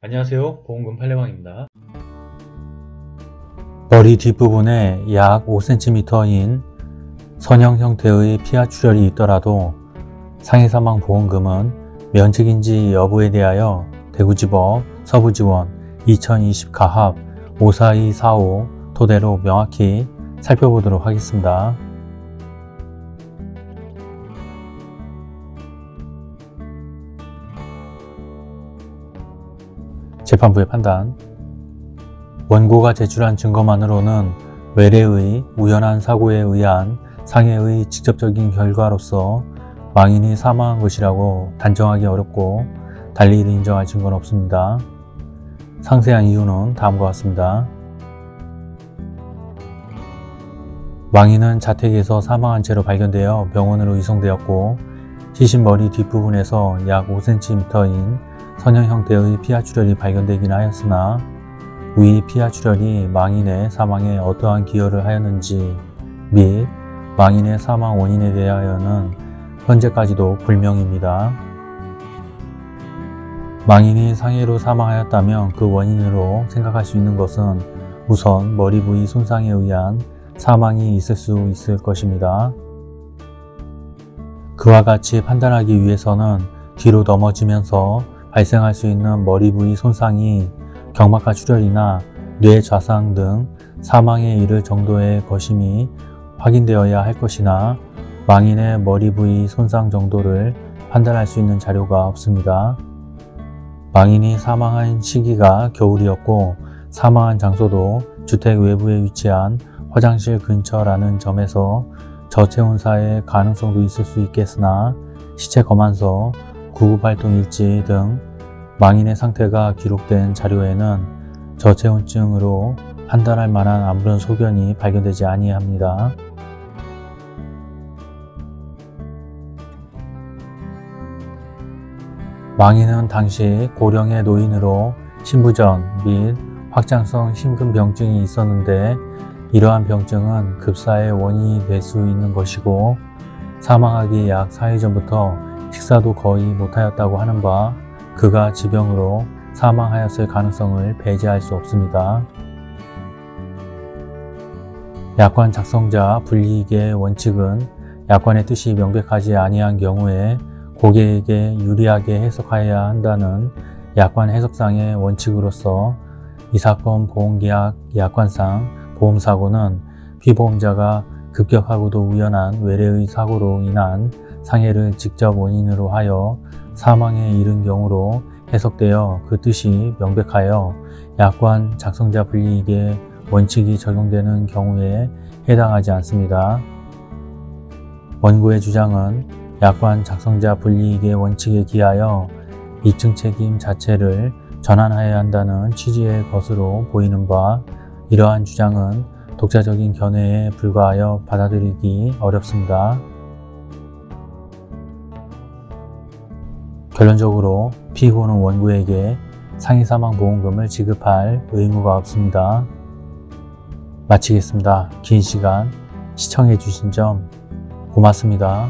안녕하세요 보험금 팔례방입니다 머리 뒷부분에 약 5cm인 선형 형태의 피하 출혈이 있더라도 상해사망 보험금은 면책인지 여부에 대하여 대구지법 서부지원 2020 가합 54245 토대로 명확히 살펴보도록 하겠습니다. 재판부의 판단 원고가 제출한 증거만으로는 외래의 우연한 사고에 의한 상해의 직접적인 결과로서 망인이 사망한 것이라고 단정하기 어렵고 달리 이를 인정할 증거는 없습니다. 상세한 이유는 다음과 같습니다. 망인은 자택에서 사망한 채로 발견되어 병원으로 이송되었고 시신 머리 뒷부분에서 약 5cm인 선형 형태의 피하 출혈이 발견되긴 하였으나 위 피하 출혈이 망인의 사망에 어떠한 기여를 하였는지 및 망인의 사망 원인에 대하여는 현재까지도 불명입니다. 망인이 상해로 사망하였다면 그 원인으로 생각할 수 있는 것은 우선 머리 부위 손상에 의한 사망이 있을 수 있을 것입니다. 그와 같이 판단하기 위해서는 뒤로 넘어지면서 발생할 수 있는 머리 부위 손상이 경막하 출혈이나 뇌 좌상 등 사망에 이를 정도의 것임이 확인되어야 할 것이나 망인의 머리 부위 손상 정도를 판단할 수 있는 자료가 없습니다. 망인이 사망한 시기가 겨울이었고 사망한 장소도 주택 외부에 위치한 화장실 근처라는 점에서 저체온사의 가능성도 있을 수 있겠으나 시체 검안서, 구급활동 일지 등 망인의 상태가 기록된 자료에는 저체온증으로 판단할 만한 아무런 소견이 발견되지 아니합니다. 망인은 당시 고령의 노인으로 신부전 및 확장성 심근병증이 있었는데 이러한 병증은 급사의 원인이 될 수 있는 것이고 사망하기 약 4일 전부터 식사도 거의 못하였다고 하는 바 그가 지병으로 사망하였을 가능성을 배제할 수 없습니다. 약관 작성자 불이익의 원칙은 약관의 뜻이 명백하지 아니한 경우에 고객에게 유리하게 해석하여야 한다는 약관 해석상의 원칙으로서 이 사건 보험계약 약관상 보험사고는 피보험자가 급격하고도 우연한 외래의 사고로 인한 상해를 직접 원인으로 하여 사망에 이른 경우로 해석되어 그 뜻이 명백하여 약관 작성자 불이익의 원칙이 적용되는 경우에 해당하지 않습니다. 원고의 주장은 약관 작성자 불이익의 원칙에 기하여 입증 책임 자체를 전환하여야 한다는 취지의 것으로 보이는 바 이러한 주장은 독자적인 견해에 불과하여 받아들이기 어렵습니다. 결론적으로 피고는 원고에게 상해사망보험금을 지급할 의무가 없습니다. 마치겠습니다. 긴 시간 시청해 주신 점 고맙습니다.